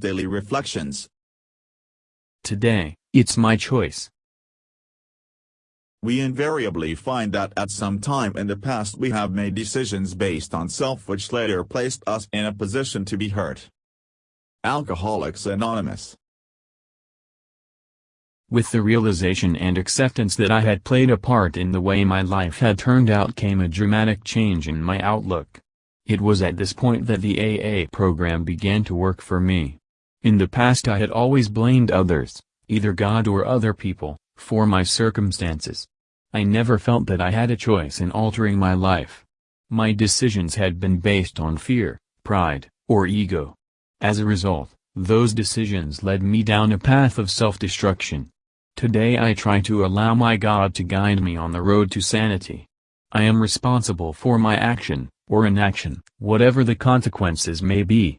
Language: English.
Daily Reflections Today, it's my choice. We invariably find that at some time in the past we have made decisions based on self which later placed us in a position to be hurt. Alcoholics Anonymous With the realization and acceptance that I had played a part in the way my life had turned out came a dramatic change in my outlook. It was at this point that the AA program began to work for me. In the past I had always blamed others, either God or other people, for my circumstances. I never felt that I had a choice in altering my life. My decisions had been based on fear, pride, or ego. As a result, those decisions led me down a path of self-destruction. Today I try to allow my God to guide me on the road to sanity. I am responsible for my action, or inaction, whatever the consequences may be.